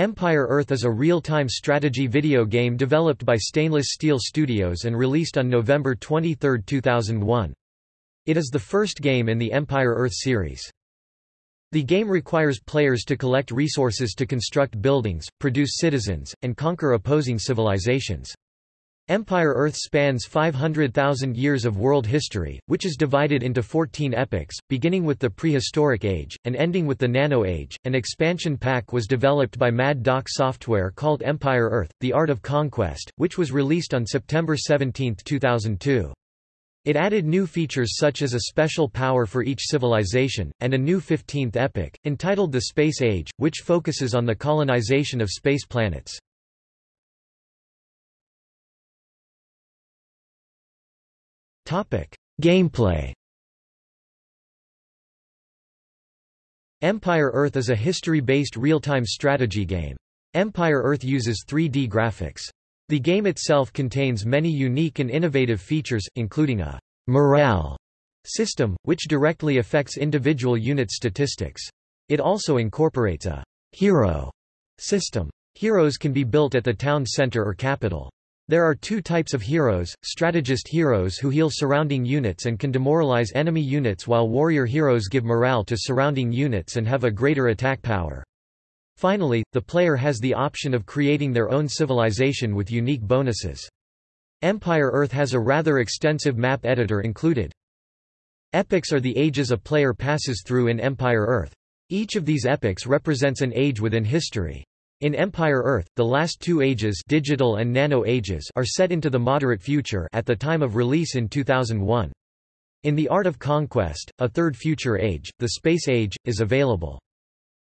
Empire Earth is a real-time strategy video game developed by Stainless Steel Studios and released on November 23, 2001. It is the first game in the Empire Earth series. The game requires players to collect resources to construct buildings, produce citizens, and conquer opposing civilizations. Empire Earth spans 500,000 years of world history, which is divided into 14 epochs, beginning with the Prehistoric Age, and ending with the Nano Age. An expansion pack was developed by Mad Doc Software called Empire Earth, The Art of Conquest, which was released on September 17, 2002. It added new features such as a special power for each civilization, and a new 15th epoch, entitled the Space Age, which focuses on the colonization of space planets. Gameplay Empire Earth is a history-based real-time strategy game. Empire Earth uses 3D graphics. The game itself contains many unique and innovative features, including a morale system, which directly affects individual unit statistics. It also incorporates a hero system. Heroes can be built at the town center or capital. There are two types of heroes, strategist heroes who heal surrounding units and can demoralize enemy units while warrior heroes give morale to surrounding units and have a greater attack power. Finally, the player has the option of creating their own civilization with unique bonuses. Empire Earth has a rather extensive map editor included. Epochs are the ages a player passes through in Empire Earth. Each of these epochs represents an age within history. In Empire Earth, the last two ages digital and nano ages are set into the moderate future at the time of release in 2001. In The Art of Conquest, a third future age, the Space Age, is available.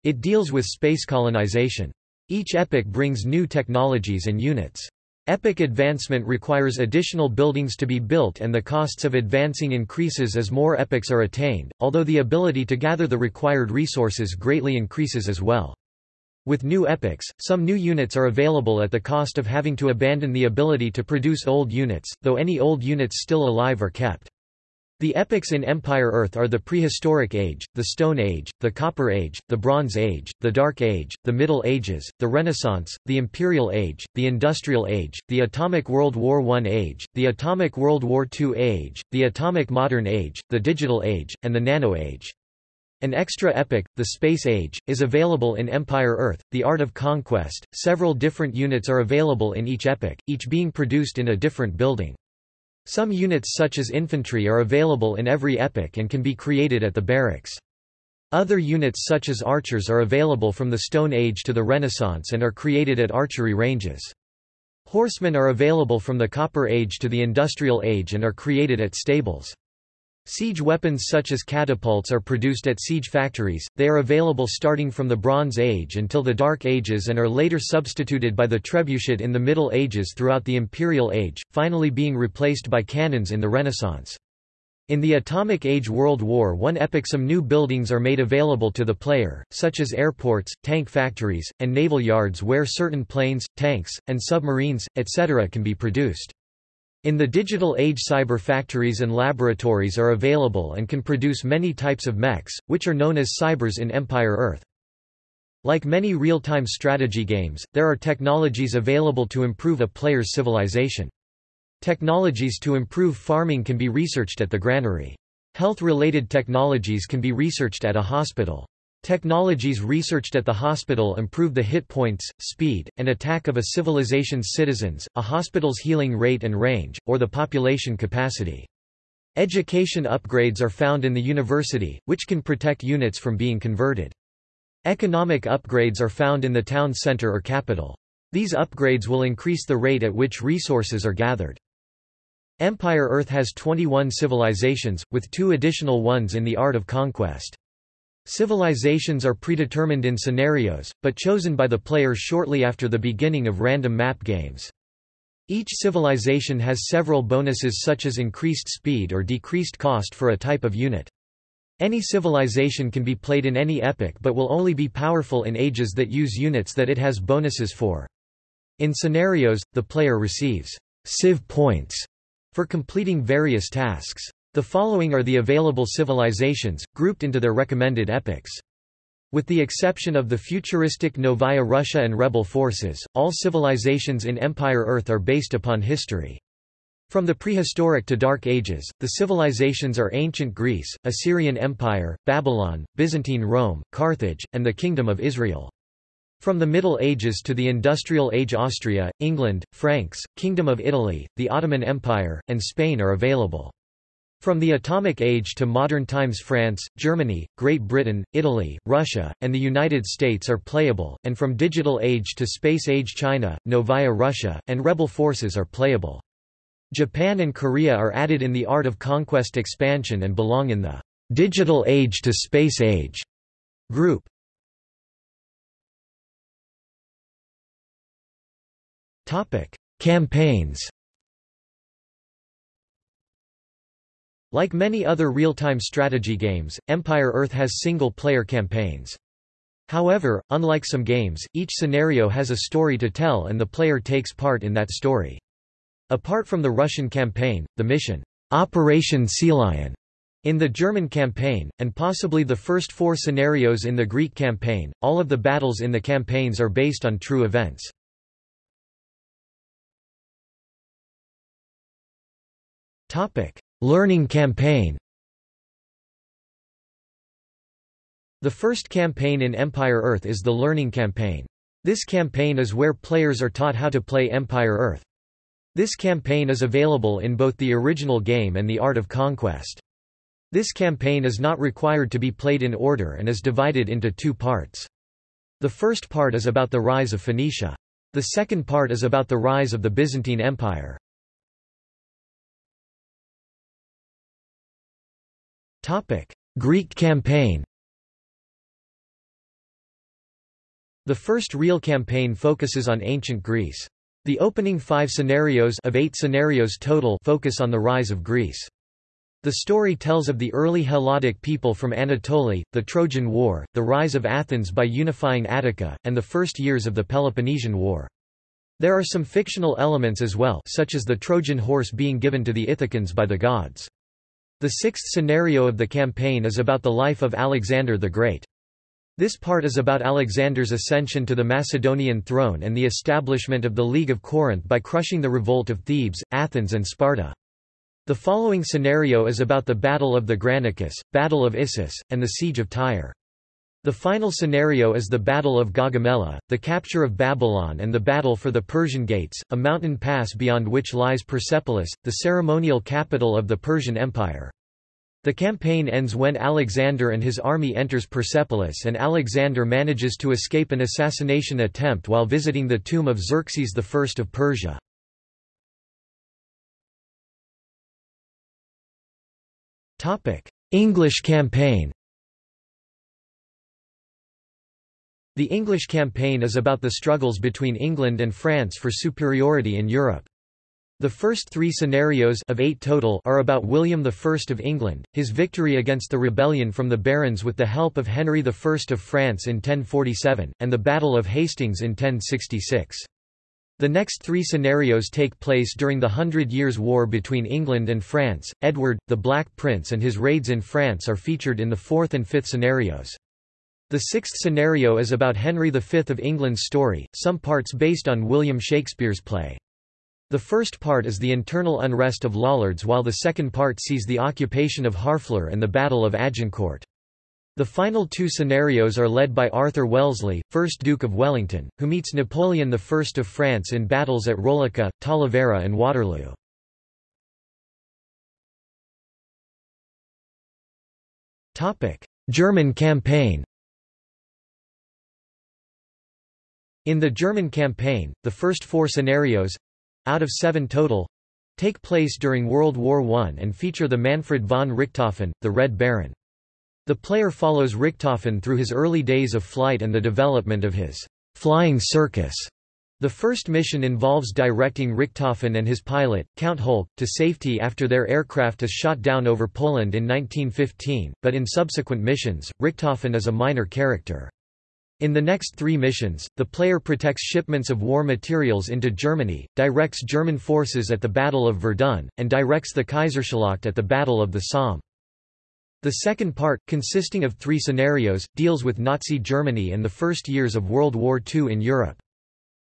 It deals with space colonization. Each epoch brings new technologies and units. Epoch advancement requires additional buildings to be built and the costs of advancing increases as more epochs are attained, although the ability to gather the required resources greatly increases as well. With new epochs, some new units are available at the cost of having to abandon the ability to produce old units, though any old units still alive are kept. The epochs in Empire Earth are the Prehistoric Age, the Stone Age, the Copper Age, the Bronze Age, the Dark Age, the Middle Ages, the Renaissance, the Imperial Age, the Industrial Age, the Atomic World War I Age, the Atomic World War II Age, the Atomic Modern Age, the Digital Age, and the Nano Age. An extra epoch, the Space Age, is available in Empire Earth, The Art of Conquest. Several different units are available in each epoch, each being produced in a different building. Some units such as infantry are available in every epoch and can be created at the barracks. Other units such as archers are available from the Stone Age to the Renaissance and are created at archery ranges. Horsemen are available from the Copper Age to the Industrial Age and are created at stables. Siege weapons such as catapults are produced at siege factories, they are available starting from the Bronze Age until the Dark Ages and are later substituted by the trebuchet in the Middle Ages throughout the Imperial Age, finally being replaced by cannons in the Renaissance. In the Atomic Age World War I epoch some new buildings are made available to the player, such as airports, tank factories, and naval yards where certain planes, tanks, and submarines, etc. can be produced. In the digital age cyber factories and laboratories are available and can produce many types of mechs, which are known as cybers in Empire Earth. Like many real-time strategy games, there are technologies available to improve a player's civilization. Technologies to improve farming can be researched at the granary. Health-related technologies can be researched at a hospital. Technologies researched at the hospital improve the hit points, speed, and attack of a civilization's citizens, a hospital's healing rate and range, or the population capacity. Education upgrades are found in the university, which can protect units from being converted. Economic upgrades are found in the town center or capital. These upgrades will increase the rate at which resources are gathered. Empire Earth has 21 civilizations, with two additional ones in the Art of Conquest. Civilizations are predetermined in scenarios, but chosen by the player shortly after the beginning of random map games. Each civilization has several bonuses such as increased speed or decreased cost for a type of unit. Any civilization can be played in any epoch but will only be powerful in ages that use units that it has bonuses for. In scenarios, the player receives civ points for completing various tasks. The following are the available civilizations, grouped into their recommended epochs. With the exception of the futuristic Novaya Russia and rebel forces, all civilizations in Empire Earth are based upon history. From the prehistoric to Dark Ages, the civilizations are ancient Greece, Assyrian Empire, Babylon, Byzantine Rome, Carthage, and the Kingdom of Israel. From the Middle Ages to the Industrial Age Austria, England, Franks, Kingdom of Italy, the Ottoman Empire, and Spain are available. From the Atomic Age to modern times France, Germany, Great Britain, Italy, Russia, and the United States are playable, and from Digital Age to Space Age China, Novaya Russia, and rebel forces are playable. Japan and Korea are added in the Art of Conquest expansion and belong in the Digital Age to Space Age group. Topic: Campaigns. Like many other real-time strategy games, Empire Earth has single-player campaigns. However, unlike some games, each scenario has a story to tell and the player takes part in that story. Apart from the Russian campaign, the mission, Operation Sea Lion, in the German campaign, and possibly the first four scenarios in the Greek campaign, all of the battles in the campaigns are based on true events. Learning campaign The first campaign in Empire Earth is the Learning Campaign. This campaign is where players are taught how to play Empire Earth. This campaign is available in both the original game and the Art of Conquest. This campaign is not required to be played in order and is divided into two parts. The first part is about the rise of Phoenicia. The second part is about the rise of the Byzantine Empire. Greek campaign The first real campaign focuses on ancient Greece. The opening five scenarios of eight scenarios total focus on the rise of Greece. The story tells of the early Helladic people from Anatolia, the Trojan War, the rise of Athens by unifying Attica, and the first years of the Peloponnesian War. There are some fictional elements as well such as the Trojan horse being given to the Ithacans by the gods. The sixth scenario of the campaign is about the life of Alexander the Great. This part is about Alexander's ascension to the Macedonian throne and the establishment of the League of Corinth by crushing the revolt of Thebes, Athens and Sparta. The following scenario is about the Battle of the Granicus, Battle of Issus, and the Siege of Tyre. The final scenario is the Battle of Gaugamela, the capture of Babylon and the battle for the Persian Gates, a mountain pass beyond which lies Persepolis, the ceremonial capital of the Persian Empire. The campaign ends when Alexander and his army enters Persepolis and Alexander manages to escape an assassination attempt while visiting the tomb of Xerxes I of Persia. English campaign The English campaign is about the struggles between England and France for superiority in Europe. The first three scenarios of eight total are about William I of England, his victory against the rebellion from the barons with the help of Henry I of France in 1047, and the Battle of Hastings in 1066. The next three scenarios take place during the Hundred Years' War between England and France. Edward, the Black Prince and his raids in France are featured in the fourth and fifth scenarios. The sixth scenario is about Henry V of England's story, some parts based on William Shakespeare's play. The first part is the internal unrest of Lollards while the second part sees the occupation of Harfleur and the Battle of Agincourt. The final two scenarios are led by Arthur Wellesley, 1st Duke of Wellington, who meets Napoleon I of France in battles at Roliça, Talavera and Waterloo. German campaign In the German campaign, the first four scenarios, out of seven total take place during World War I and feature the Manfred von Richthofen, the Red Baron. The player follows Richthofen through his early days of flight and the development of his flying circus. The first mission involves directing Richthofen and his pilot, Count Holck, to safety after their aircraft is shot down over Poland in 1915, but in subsequent missions, Richthofen is a minor character. In the next three missions, the player protects shipments of war materials into Germany, directs German forces at the Battle of Verdun, and directs the Kaiserschlacht at the Battle of the Somme. The second part, consisting of three scenarios, deals with Nazi Germany and the first years of World War II in Europe.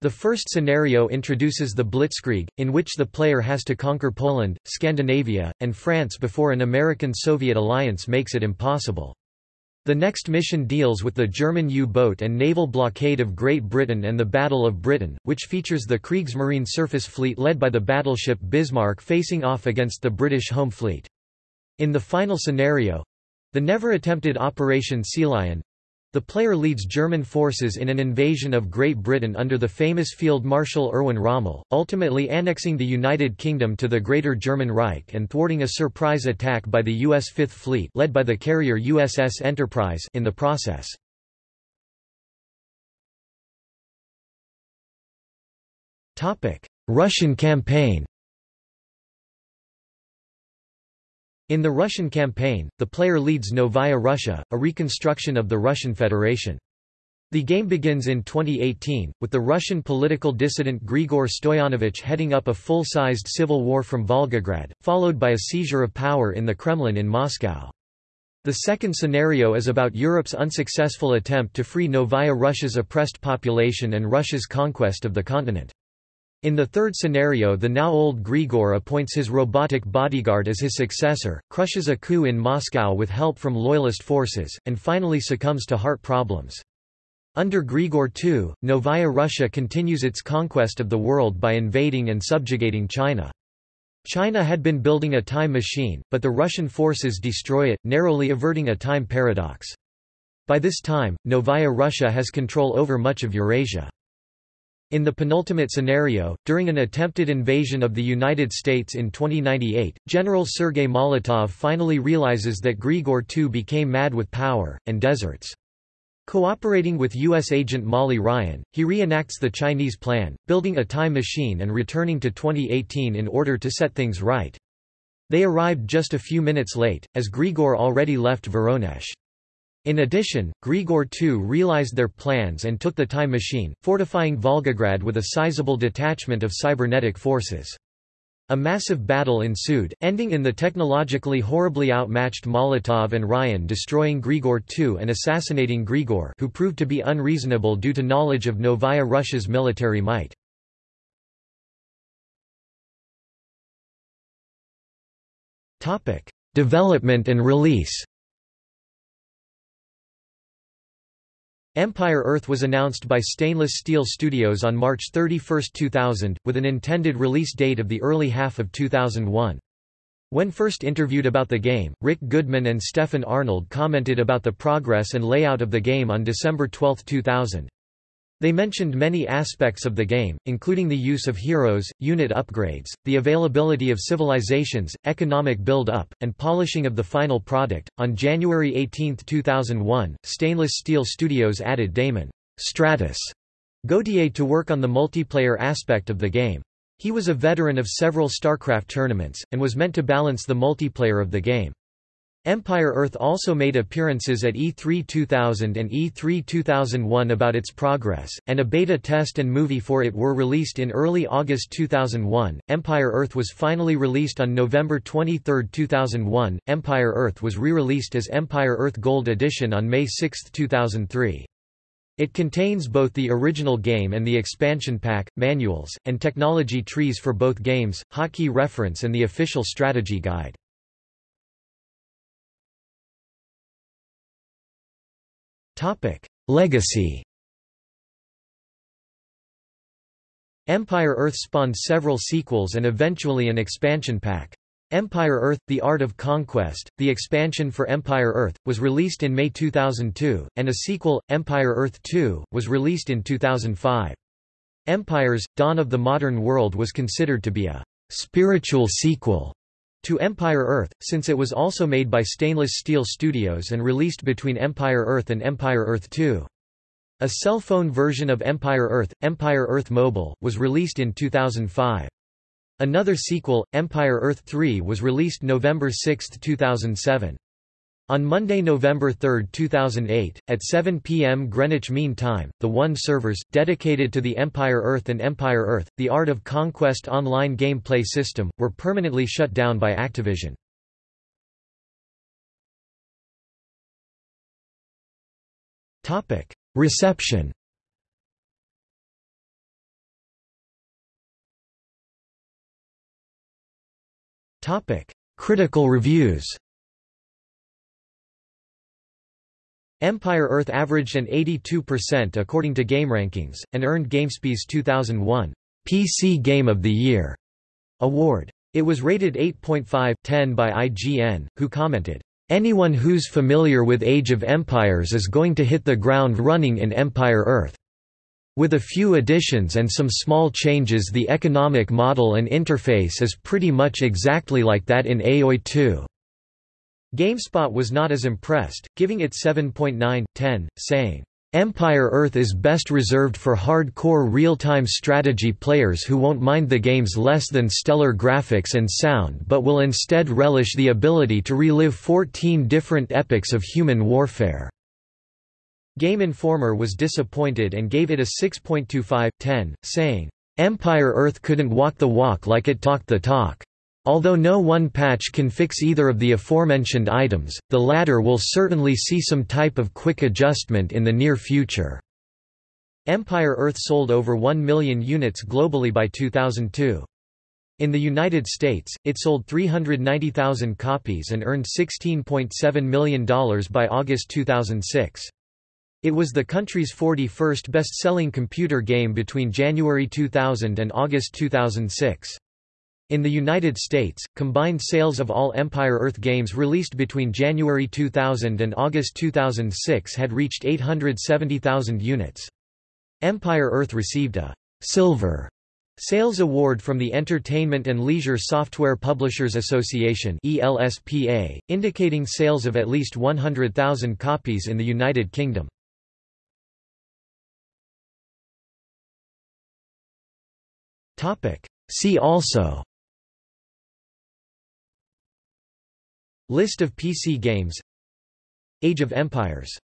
The first scenario introduces the Blitzkrieg, in which the player has to conquer Poland, Scandinavia, and France before an American-Soviet alliance makes it impossible. The next mission deals with the German U-boat and naval blockade of Great Britain and the Battle of Britain, which features the Kriegsmarine surface fleet led by the battleship Bismarck facing off against the British home fleet. In the final scenario—the never-attempted Operation Sea Lion, the player leads German forces in an invasion of Great Britain under the famous Field Marshal Erwin Rommel, ultimately annexing the United Kingdom to the Greater German Reich and thwarting a surprise attack by the U.S. Fifth Fleet led by the carrier USS Enterprise in the process. Russian campaign In the Russian campaign, the player leads Novaya Russia, a reconstruction of the Russian Federation. The game begins in 2018, with the Russian political dissident Grigor Stoyanovich heading up a full-sized civil war from Volgograd, followed by a seizure of power in the Kremlin in Moscow. The second scenario is about Europe's unsuccessful attempt to free Novaya Russia's oppressed population and Russia's conquest of the continent. In the third scenario the now old Grigor appoints his robotic bodyguard as his successor, crushes a coup in Moscow with help from loyalist forces, and finally succumbs to heart problems. Under Grigor II, Novaya Russia continues its conquest of the world by invading and subjugating China. China had been building a time machine, but the Russian forces destroy it, narrowly averting a time paradox. By this time, Novaya Russia has control over much of Eurasia. In the penultimate scenario, during an attempted invasion of the United States in 2098, General Sergei Molotov finally realizes that Grigor II became mad with power, and deserts. Cooperating with U.S. agent Molly Ryan, he reenacts the Chinese plan, building a time machine and returning to 2018 in order to set things right. They arrived just a few minutes late, as Grigor already left Voronezh. In addition, Grigor II realized their plans and took the time machine, fortifying Volgograd with a sizable detachment of cybernetic forces. A massive battle ensued, ending in the technologically horribly outmatched Molotov and Ryan destroying Grigor II and assassinating Grigor who proved to be unreasonable due to knowledge of Novaya Russia's military might. Development and release Empire Earth was announced by Stainless Steel Studios on March 31, 2000, with an intended release date of the early half of 2001. When first interviewed about the game, Rick Goodman and Stefan Arnold commented about the progress and layout of the game on December 12, 2000. They mentioned many aspects of the game, including the use of heroes, unit upgrades, the availability of civilizations, economic build-up, and polishing of the final product. On January 18, 2001, Stainless Steel Studios added Damon Stratus Gauthier to work on the multiplayer aspect of the game. He was a veteran of several StarCraft tournaments, and was meant to balance the multiplayer of the game. Empire Earth also made appearances at E3 2000 and E3 2001 about its progress, and a beta test and movie for it were released in early August 2001. Empire Earth was finally released on November 23, 2001. Empire Earth was re-released as Empire Earth Gold Edition on May 6, 2003. It contains both the original game and the expansion pack, manuals, and technology trees for both games, hotkey reference and the official strategy guide. Topic: Legacy. Empire Earth spawned several sequels and eventually an expansion pack. Empire Earth – The Art of Conquest, the expansion for Empire Earth, was released in May 2002, and a sequel, Empire Earth 2, was released in 2005. Empires – Dawn of the Modern World was considered to be a «spiritual sequel» to Empire Earth, since it was also made by Stainless Steel Studios and released between Empire Earth and Empire Earth 2. A cell phone version of Empire Earth, Empire Earth Mobile, was released in 2005. Another sequel, Empire Earth 3 was released November 6, 2007. On Monday, November 3, 2008, at 7 p.m. Greenwich Mean Time, the WON servers, dedicated to the Empire Earth and Empire Earth, the Art of Conquest online gameplay system, were permanently shut down by Activision. Reception Critical reviews Empire Earth averaged an 82% according to GameRankings, and earned GameSpy's 2001 PC Game of the Year award. It was rated 8.5/10 by IGN, who commented, "Anyone who's familiar with Age of Empires is going to hit the ground running in Empire Earth. With a few additions and some small changes the economic model and interface is pretty much exactly like that in AOI 2." GameSpot was not as impressed, giving it 7.9/10, saying, Empire Earth is best reserved for hardcore real-time strategy players who won't mind the game's less than stellar graphics and sound but will instead relish the ability to relive 14 different epochs of human warfare. Game Informer was disappointed and gave it a 6.25/10, saying, Empire Earth couldn't walk the walk like it talked the talk. Although no one patch can fix either of the aforementioned items, the latter will certainly see some type of quick adjustment in the near future. Empire Earth sold over 1 million units globally by 2002. In the United States, it sold 390,000 copies and earned $16.7 million by August 2006. It was the country's 41st best-selling computer game between January 2000 and August 2006. In the United States, combined sales of all Empire Earth games released between January 2000 and August 2006 had reached 870,000 units. Empire Earth received a Silver Sales Award from the Entertainment and Leisure Software Publishers Association ELSPA, indicating sales of at least 100,000 copies in the United Kingdom. See also List of PC games. Age of Empires